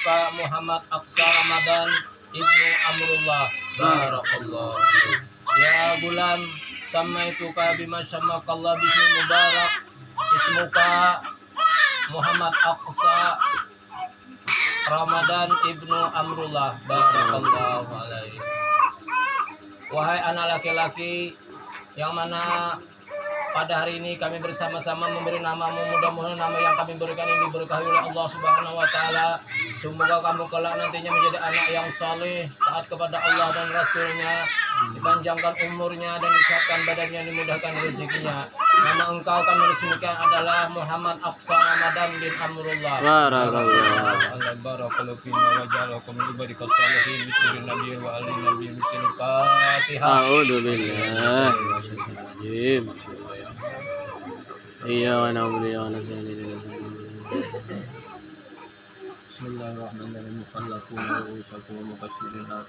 ismuka Muhammad Aqsa Ramadan ibnu Amrullah. Barakallah ya gulam samaituka bima syamakallah bismi mubarak. Ismuka Muhammad Aqsa Ramadan ibnu Amrullah. Barakallahu alaihi wahai anak laki-laki yang mana pada hari ini kami bersama-sama memberi namamu mudah-mudahan nama yang kami berikan ini diberkahi oleh Allah Subhanahu wa taala. Semoga kamu kelak nantinya menjadi anak yang saleh, taat kepada Allah dan Rasulnya, dipanjangkan umurnya dan disehatkan badannya, dimudahkan rezekinya. Nama engkau kami resmikan adalah Muhammad Aqsa Ramadan bin Amrullah. Barakallah. Allah barakallahu fina wa ja'alakum min ibadikas salihin wa ali Fatihah. A'udzu billahi. إياك نعبد وإياك نستعين بسم الله الرحمن الرحيم. المخلقون رؤوسكم المقشرين لا